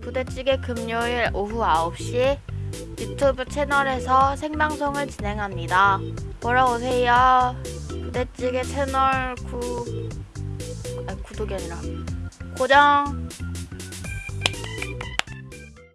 부대찌개 금요일 오후 9시 유튜브 채널에서 생방송을 진행합니다. 보러 오세요. 부대찌개 채널 구... 아니 구독이 아니라 고정